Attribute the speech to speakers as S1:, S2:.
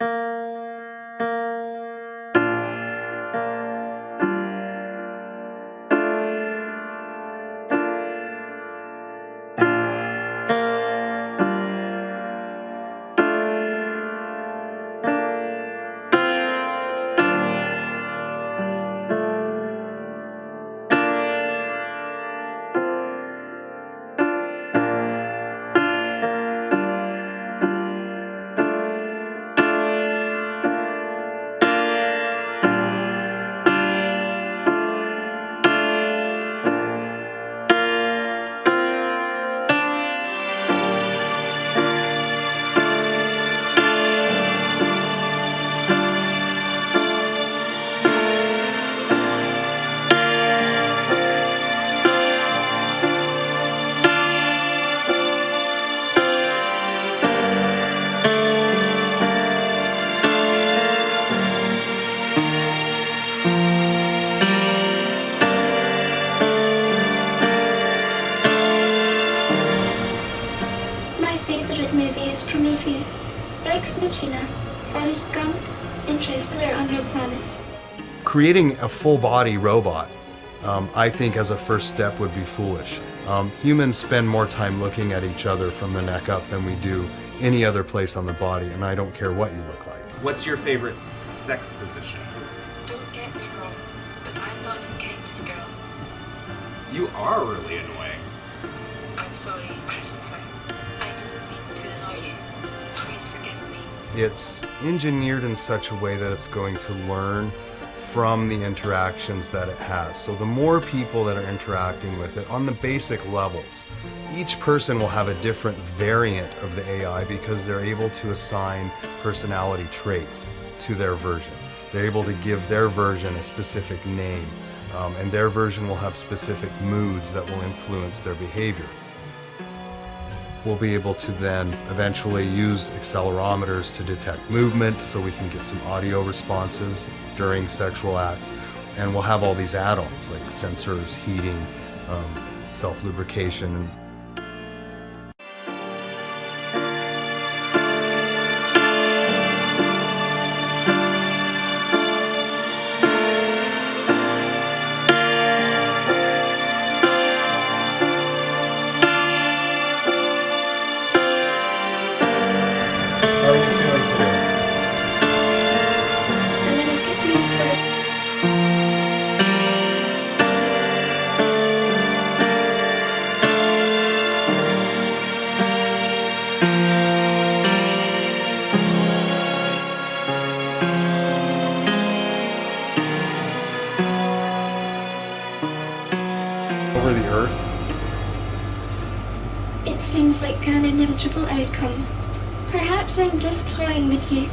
S1: Música favorite movie is Prometheus. Ex Machina, Forrest Gump, Interstellar on Red Planet.
S2: Creating a full body robot, um, I think as a first step would be foolish. Um, humans spend more time looking at each other from the neck up than we do any other place on the body, and I don't care what you look like.
S3: What's your favorite sex position?
S4: Don't get me wrong, but I'm not a caged girl.
S3: You are really annoying.
S4: I'm sorry, Christopher.
S2: It's engineered in such a way that it's going to learn from the interactions that it has. So the more people that are interacting with it on the basic levels, each person will have a different variant of the AI because they're able to assign personality traits to their version. They're able to give their version a specific name, um, and their version will have specific moods that will influence their behavior. We'll be able to then eventually use accelerometers to detect movement so we can get some audio responses during sexual acts. And we'll have all these add-ons like sensors, heating, um, self-lubrication. Earth?
S1: It seems like an inevitable outcome. Perhaps I'm just toying with you,